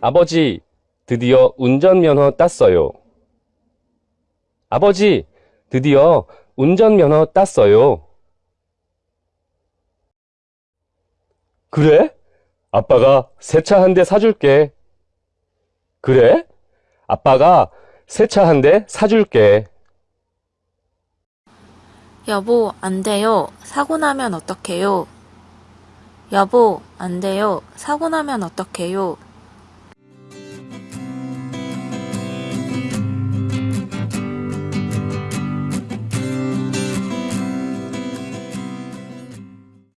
아버지, 드디어 운전면허 땄어요. 아버지, 드디어 운전면허 땄어요. 그래? 아빠가 새 차 한 대 사줄게. 그래? 아빠가 새 차 한 대 사줄게. 여보, 안 돼요. 사고 나면 어떡해요? 여보, 안 돼요. 사고 나면 어떡해요?